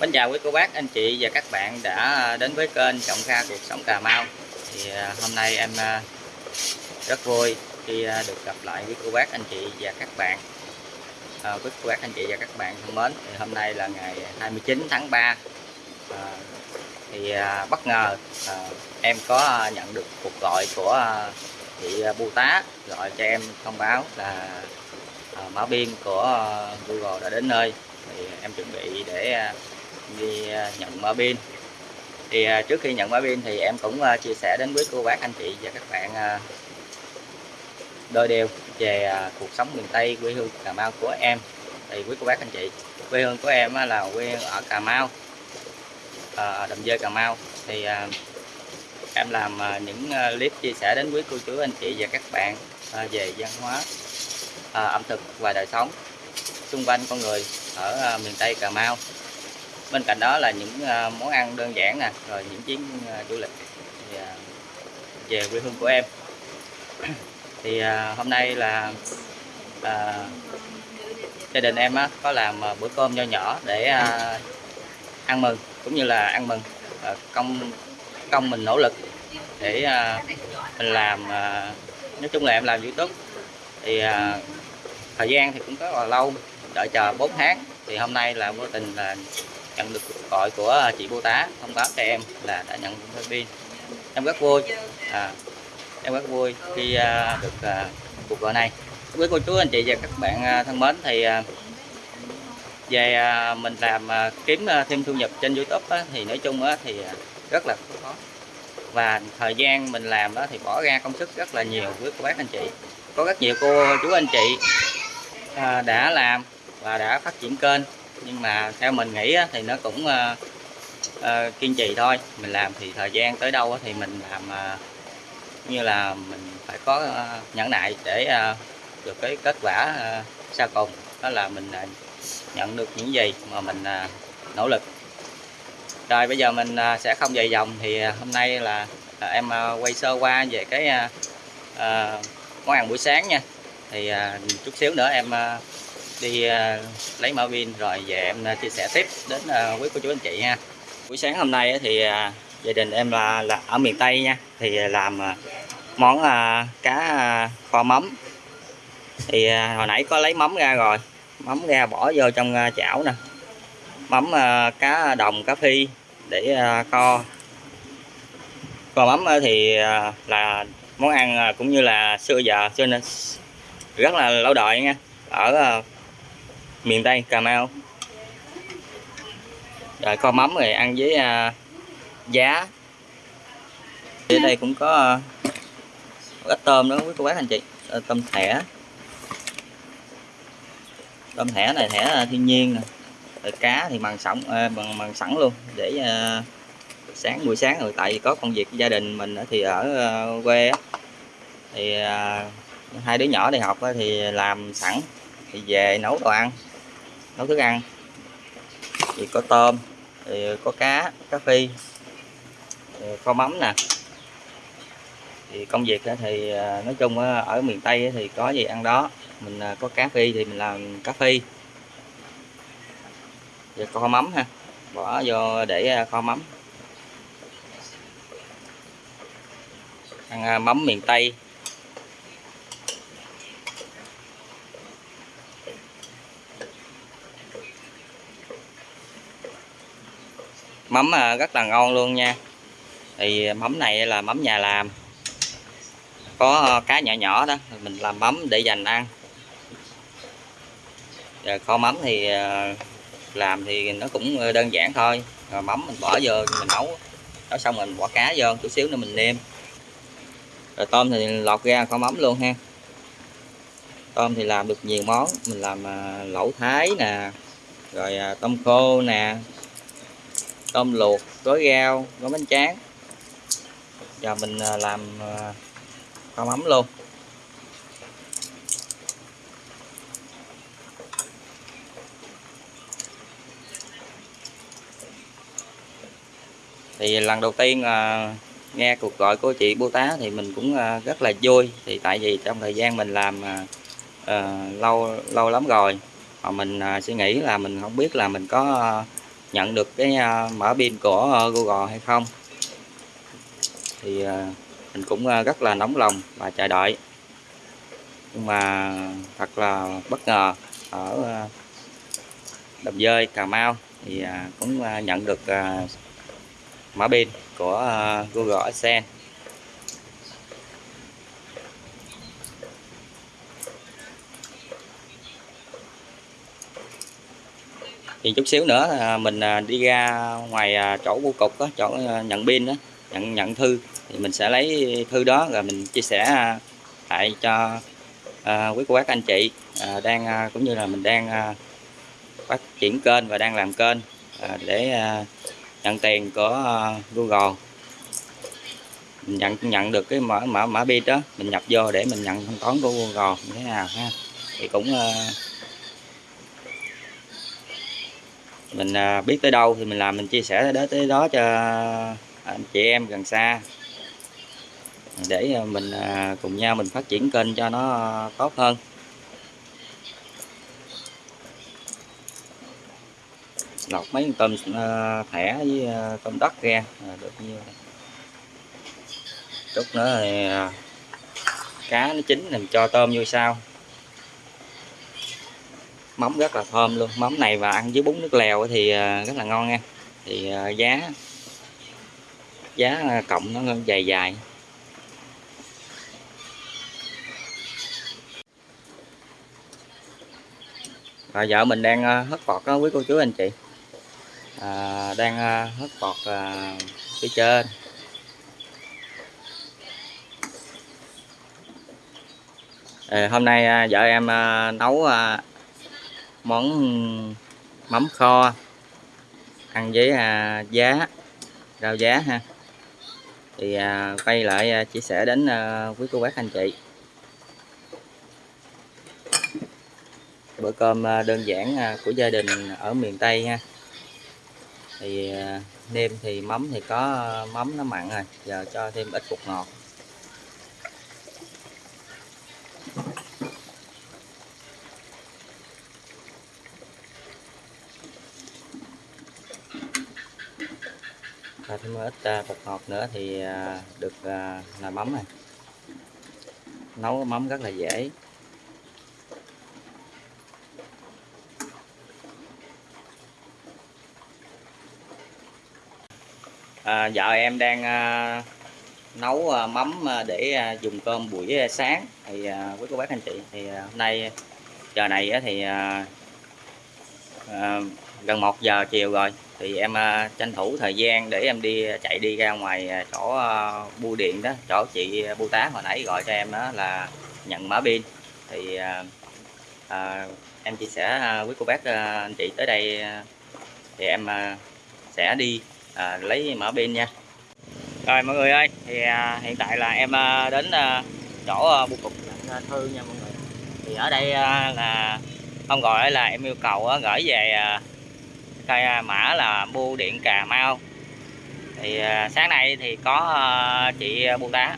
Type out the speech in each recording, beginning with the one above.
Bánh chào quý cô bác, anh chị và các bạn đã đến với kênh Trọng Kha Cuộc Sống Cà Mau. Thì à, hôm nay em à, rất vui khi à, được gặp lại quý cô bác, anh chị và các bạn. À, quý cô bác, anh chị và các bạn thân mến thì hôm nay là ngày 29 tháng 3 à, thì bất ngờ à, em có nhận được cuộc gọi của chị Bưu Tá gọi cho em thông báo là à, mã biên của Google đã đến nơi. Thì em chuẩn bị để về à, nhận mã pin. Thì à, trước khi nhận mã pin thì em cũng à, chia sẻ đến với cô bác, anh chị và các bạn đôi đều về cuộc sống miền Tây quê hương Cà Mau của em. Thì quý cô bác, anh chị, quê hương của em là quê hương ở Cà Mau ở Đầm Dơi, Cà Mau. Thì em làm những clip chia sẻ đến quý cô chú, anh chị và các bạn về văn hóa ẩm thực và đời sống xung quanh con người ở miền Tây Cà Mau bên cạnh đó là những à, món ăn đơn giản nè rồi những chuyến à, du lịch à, về quê hương của em. Thì hôm nay là à, gia đình em á, có làm bữa cơm nho nhỏ để à, ăn mừng cũng như là ăn mừng à, công công mình nỗ lực để à, mình làm à, nói chung là em làm youtube. Thì à, thời gian thì cũng rất là lâu đợi chờ 4 tháng. Thì hôm nay là vô tình là nhận được cuộc gọi của à, chị bô tá thông báo cho em là đã nhận thêm pin. Em rất vui. À, em rất vui khi à, được à, cuộc gọi này. Với cô chú anh chị và các bạn à, thân mến thì à, về à, mình làm à, kiếm à, thêm thu nhập trên YouTube á, thì nói chung á, thì à, rất là khó. Và thời gian mình làm đó thì bỏ ra công sức rất là nhiều với cô bác anh chị. Có rất nhiều cô chú anh chị à, đã làm và đã phát triển kênh nhưng mà theo mình nghĩ thì nó cũng uh, uh, kiên trì thôi. Mình làm thì thời gian tới đâu thì mình làm uh, như là mình phải có uh, nhẫn nại để uh, được cái kết quả uh, sau cùng. Đó là mình uh, nhận được những gì mà mình uh, nỗ lực. Rồi bây giờ mình uh, sẽ không dài dòng thì uh, hôm nay là uh, em uh, quay sơ qua về cái uh, uh, món ăn buổi sáng nha. Thì uh, chút xíu nữa em uh, đi à, lấy mã pin rồi về em à, chia sẻ tiếp đến à, quý cô chú anh chị nha. Buổi sáng hôm nay thì gia đình em là, là ở miền Tây nha. Thì làm món cá kho mắm. Thì hồi nãy có lấy mắm ra rồi. Mắm ra bỏ vô trong chảo nè. Mắm cá đồng cá phi để kho. Kho mắm thì là món ăn cũng như là xưa giờ xưa nên rất là lâu đời nha. Ở miền Tây Cà Mau. Rồi kho mắm rồi ăn với uh, giá. Ở đây cũng có uh, ít tôm nữa quý cô bác anh chị. À, tôm thẻ. Tôm thẻ này thẻ à, thiên nhiên nè. Rồi cá thì bằng sẵn à, bằng bằng sẵn luôn để uh, sáng buổi sáng rồi. Tại vì có công việc gia đình mình thì ở uh, quê thì uh, hai đứa nhỏ đi học thì làm sẵn thì về nấu đồ ăn nấu thức ăn. Thì có tôm, thì có cá cá phi kho mắm nè. Thì công việc thì à, nói chung ở miền Tây thì có gì ăn đó. Mình à, có cá phi thì mình làm cá phi. Rồi kho mắm ha, bỏ vô để à, kho mắm. Ăn mắm miền Tây. Mắm à, rất là ngon luôn nha. Thì à, mắm này là mắm nhà làm. Có à, cá nhỏ nhỏ đó, mình làm mắm để dành ăn. Rồi kho mắm thì làm thì nó cũng đơn giản thôi. Rồi mắm mình bỏ vô, mình nấu. Nấu xong mình bỏ cá vô chút xíu nữa mình nêm. Rồi tôm thì lọt ra kho mắm luôn ha. Tôm thì làm được nhiều món. Mình làm lẩu thái nè, rồi tôm khô nè tôm luộc, gói rau, gói bánh tráng. Giờ mình à, làm à, kho mắm luôn. Thì lần đầu tiên à, nghe cuộc gọi của chị bô tá thì mình cũng rất là vui. Thì tại vì trong thời gian mình làm lâu lâu lắm rồi, mà mình suy nghĩ là mình không biết là mình có nhận được cái mở mã pin của ờ, Google hay không. Thì à, mình cũng à, rất là nóng lòng và chờ đợi. Nhưng mà thật là bất ngờ ở uh, Đầm Dơi Cà Mau thì cũng nhận được mở mã pin của Google Adsense. Thì chút xíu nữa à, mình à, đi ra ngoài à, chỗ bưu cục đó, chỗ à, nhận pin đó nhận nhận thư thì mình sẽ lấy thư đó rồi mình chia sẻ à, lại cho à, quý cô bác anh chị à, đang cũng như là mình đang phát triển kênh và đang làm kênh à, để à, nhận tiền của Google. Mình nhận nhận được cái mã mã mã pin đó mình nhập vô để mình nhận thanh toán của Google như thế nào ha? Thì cũng à, mình à, biết tới đâu thì mình làm, mình chia sẻ đến tới đó cho à, anh chị em gần xa. Để à, mình cùng nhau mình phát triển kênh cho nó tốt hơn. Lọc mấy con tôm thẻ với tôm đất ra được nhiêu chút nữa thì cá nó chín, mình cho tôm vô sau mắm rất là thơm luôn. Mắm này và ăn với bún nước lèo thì ờ, rất là ngon nha. Thì ờ, giá giá ờ, cộng nó dài dài. Và vợ mình đang ờ, hớt bọt đó quý cô chú anh chị. À, đang hớt bọt à, phía trên. À, hôm nay vợ em nấu món mắm kho. Ăn với à, giá rau giá ha. Thì à, quay lại à, chia sẻ đến à, quý cô bác anh chị. Bữa cơm à, đơn giản à, của gia đình ở miền Tây ha. Thì à, nêm thì mắm thì có à, mắm nó mặn rồi giờ cho thêm ít bột ngọt. Thêm ít à, bột ngọt nữa thì à, được là mắm này. Nấu mắm rất là dễ. À, vợ em đang à, nấu à, mắm à, để à, dùng cơm buổi sáng. Thì à, quý cô bác anh chị thì à, hôm nay giờ này thì à, à, gần 1 giờ chiều rồi. Thì em uh, tranh thủ thời gian để em đi à, chạy đi ra ngoài à, chỗ uh, bưu điện đó chỗ chị bưu tá hồi nãy gọi cho em đó là nhận mã pin. Thì uh, uh, em chia sẻ uh, cô bác uh, anh chị tới đây uh, thì em uh, sẽ đi à, lấy mã pin nha. Rồi mọi người ơi thì à, hiện tại là em à, đến à, chỗ à, bưu cục à, thư nha mọi người. Thì ở đây à, là không gọi là em yêu cầu à, gửi về à, cây à, mã là bưu điện Cà Mau. Thì à, sáng nay thì có à, chị bưu tá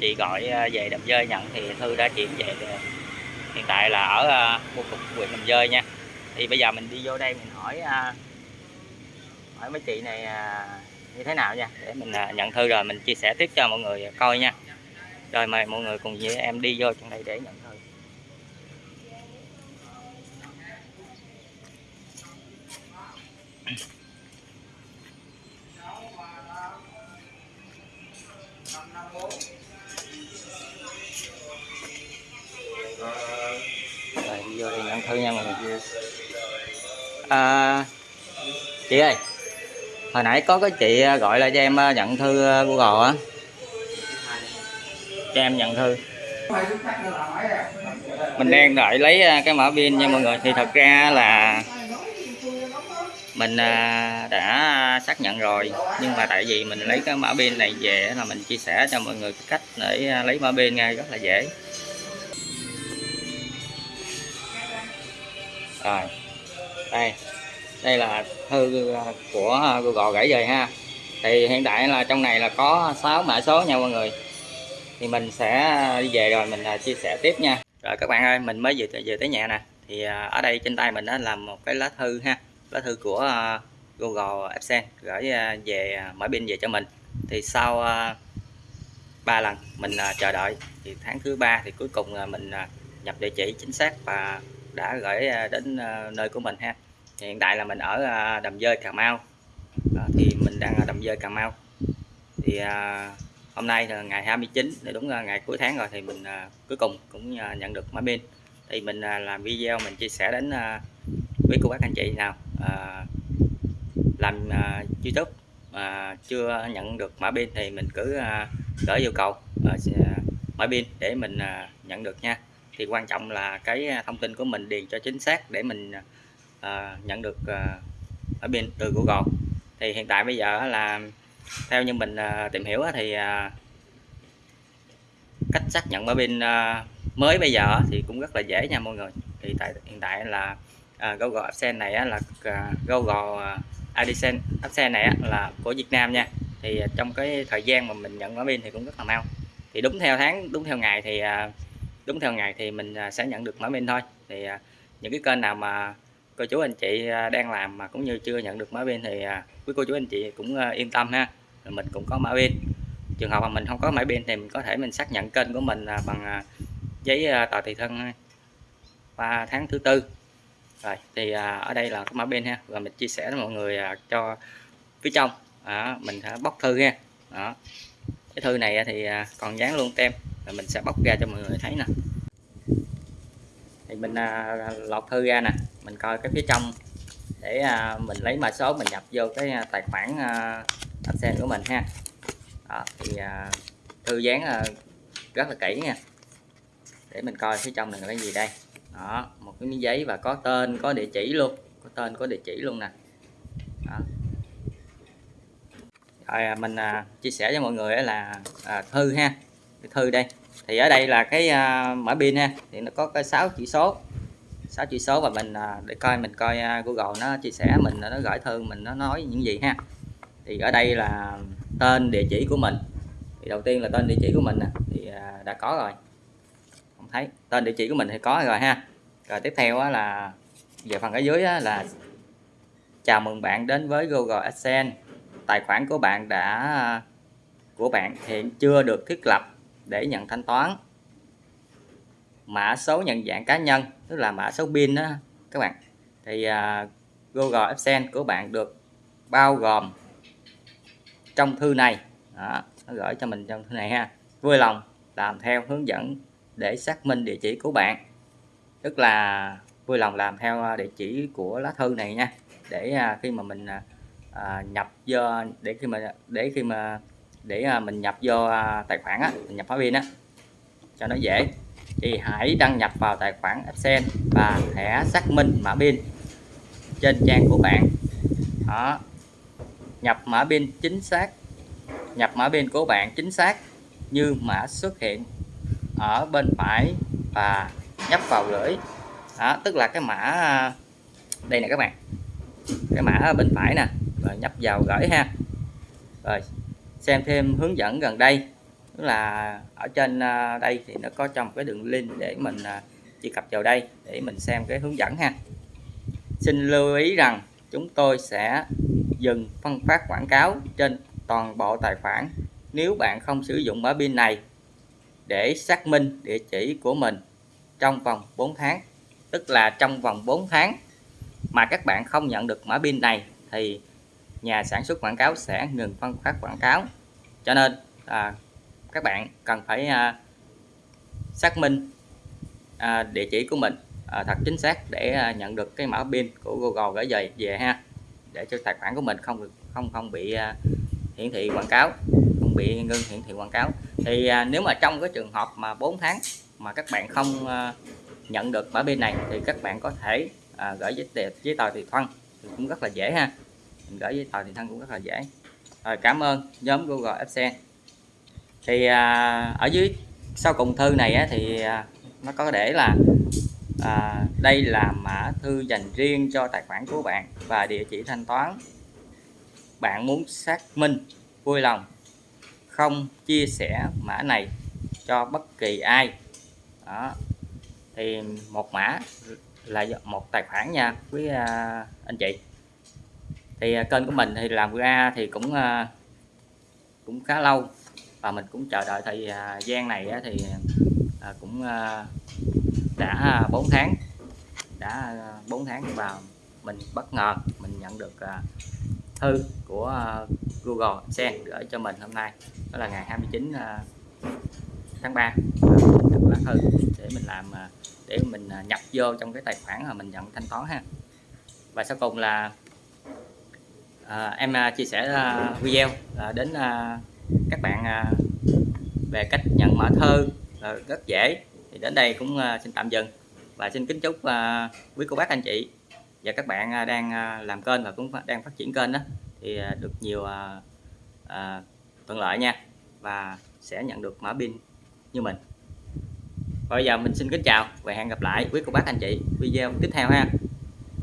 chị gọi về đầm dơi nhận, thì thư đã chuyển về hiện tại là ở bưu cục huyện đầm dơi nha. Thì bây giờ mình đi vô đây mình hỏi hỏi mấy chị này như thế nào nha, để mình nhận thư rồi mình chia sẻ tiếp cho mọi người coi nha. Rồi mời mọi người cùng với em đi vô trong đây để nhận rồi vô đây nhận thư nha mọi người à, chị ơi hồi nãy có cái chị à, gọi là cho em à, nhận thư à, google á. Cho em nhận thư. Mình đang đợi lấy cái mã pin nha mọi người. Thì thật ra là mình à, đã xác nhận rồi. Nhưng mà tại vì mình lấy cái mã pin này về là mình chia sẻ cho mọi người cái cách để à, lấy mã pin ngay rất là dễ. Rồi. Đây. Đây là thư à, của Google gửi về ha. Thì hiện tại là trong này là có 6 mã số nha mọi người. Thì mình sẽ đi về rồi mình chia sẻ tiếp nha. Rồi các bạn ơi, mình mới về về tới nhà nè. Thì ở đây trên tay mình đó là một cái lá thư ha lá thư của à, Google AdSense gửi à, về à, mở pin về cho mình. Thì sau 3 lần mình chờ đợi thì tháng thứ ba thì cuối cùng mình nhập địa chỉ chính xác và đã gửi đến nơi của mình ha. Hiện tại là mình ở Đầm Dơi Cà Mau. Đó, thì mình đang ở Đầm Dơi Cà Mau. Thì hôm nay là ngày 29 thì đúng là ngày cuối tháng rồi thì mình cuối cùng cũng nhận được máy pin. Thì mình làm video mình chia sẻ đến quý cô bác anh chị nào à, làm à, YouTube mà chưa nhận được mã pin thì mình cứ à, gửi yêu cầu à, à mã pin để mình à, nhận được nha. Thì quan trọng là cái à, thông tin của mình điền cho chính xác để mình à, nhận được à, mã pin từ Google. Thì hiện tại bây giờ là theo như mình à, tìm hiểu thì à, cách xác nhận mã pin à, mới bây giờ thì cũng rất là dễ nha mọi người. Thì tại hiện tại là à, Google AdSense này á, là à, Google à, AdSense AdSense này á, là của Việt Nam nha. Thì à, trong cái thời gian mà mình nhận mã pin thì cũng rất là mau. Thì đúng theo tháng đúng theo ngày thì à, đúng theo ngày thì mình sẽ nhận được mã pin thôi. Thì những cái kênh nào mà cô chú anh chị đang làm mà cũng như chưa nhận được mã pin thì quý cô chú anh chị cũng yên tâm ha. Mình cũng có mã pin trường hợp mà mình không có mã pin thì mình có thể mình xác nhận kênh của mình bằng giấy tờ tùy thân 3 tháng thứ tư rồi thì à, ở đây là cái mã pin ha và mình chia sẻ với mọi người à, cho phía trong. À, mình sẽ bóc thư ha đó. Cái thư này thì à, còn dán luôn tem và mình sẽ bóc ra cho mọi người thấy nè. Thì mình à, lọt thư ra nè mình coi cái phía trong để à, mình lấy mã số mình nhập vô cái à, tài khoản à, AdSense của mình ha. Đó, thì à, thư dán à, rất là kỹ nha. Để mình coi phía trong này là cái gì đây đó một cái miếng giấy và có tên có địa chỉ luôn. Có tên có địa chỉ luôn nè. Đó. rồi à, mình à, chia sẻ cho mọi người là à, thư ha. Cái thư đây. Thì ở đây là cái à, mã pin ha. Thì nó có cái 6 chữ số. 6 chữ số và mình à, để coi mình coi à, Google nó chia sẻ mình nó gửi thư mình nó nói những gì ha. Thì ở đây là tên địa chỉ của mình. Thì đầu tiên là tên địa chỉ của mình nè. Thì à, đã có rồi thấy. Tên địa chỉ của mình thì có rồi ha. Rồi tiếp theo á, là về phần ở dưới á, là chào mừng bạn đến với Google AdSense. Tài khoản của bạn đã của bạn hiện chưa được thiết lập để nhận thanh toán. Mã số nhận dạng cá nhân tức là mã số pin đó các bạn. Thì uh, Google AdSense của bạn được bao gồm trong thư này. Đó, nó gửi cho mình trong thư này ha. Vui lòng làm theo hướng dẫn để xác minh địa chỉ của bạn. Tức là vui lòng làm theo à, địa chỉ của lá thư này nha. Để à, khi mà mình à, nhập vô, để khi mà, để khi mà, để mình nhập vô tài khoản á, mình nhập hóa pin á, cho nó dễ, thì hãy đăng nhập vào tài khoản Excel và thẻ xác minh mã pin trên trang của bạn. Đó. Nhập mã pin chính xác, nhập mã pin của bạn chính xác như mã xuất hiện ở bên phải và nhấp vào lưỡi. Đó, tức là cái mã à, đây nè các bạn. Cái mã ở bên phải nè, rồi nhấp vào gửi ha. Rồi, xem thêm hướng dẫn gần đây. Tức là ở trên à, đây thì nó có trong cái đường link để mình à, truy cập vào đây để mình xem cái hướng dẫn ha. Xin lưu ý rằng chúng tôi sẽ dừng phân phát quảng cáo trên toàn bộ tài khoản. Nếu bạn không sử dụng mã pin này để xác minh địa chỉ của mình trong vòng 4 tháng. Tức là trong vòng 4 tháng mà các bạn không nhận được mã pin này thì nhà sản xuất quảng cáo sẽ ngừng phân phát quảng cáo. Cho nên à, các bạn cần phải à, xác minh à, địa chỉ của mình à, thật chính xác để à, nhận được cái mã pin của Google gửi về về ha để cho tài khoản của mình không được không không bị à, hiển thị quảng cáo không bị ngưng hiển thị quảng cáo thì à, nếu mà trong cái trường hợp mà 4 tháng mà các bạn không à, nhận được mã pin này thì các bạn có thể à, gửi giấy tờ giấy tờ tùy thân thì cũng rất là dễ ha. Mình gửi giấy tờ tùy thân cũng rất là dễ. Rồi cảm ơn nhóm Google AdSense thì à, ở dưới sau cùng thư này á, thì à, nó có để là à, đây là mã thư dành riêng cho tài khoản của bạn và địa chỉ thanh toán. Bạn muốn xác minh vui lòng không chia sẻ mã này cho bất kỳ ai. Đó. Thì một mã là một tài khoản nha quý à, anh chị. Thì à, kênh của mình thì làm ra thì cũng à, cũng khá lâu và mình cũng chờ đợi thời à, gian này á, thì à, cũng à, đã 4 tháng đã à, 4 tháng và mình bất ngờ mình nhận được à, thư của à, Google Adsense gửi cho mình hôm nay. Đó là ngày 29 à, tháng 3 được lá thư để mình làm à, để mình nhập vô trong cái tài khoản mà mình nhận thanh toán ha. Và sau cùng là à, em chia sẻ video đến à, các bạn à, về cách nhận mã thư à, rất dễ. Thì đến đây cũng à, xin tạm dừng. Và xin kính chúc à, quý cô bác anh chị và các bạn à, đang à, làm kênh và cũng đang phát triển kênh đó thì à, được nhiều à, à, thuận lợi nha và sẽ nhận được mã pin như mình. Và bây giờ mình xin kính chào và hẹn gặp lại quý cô bác anh chị video tiếp theo ha.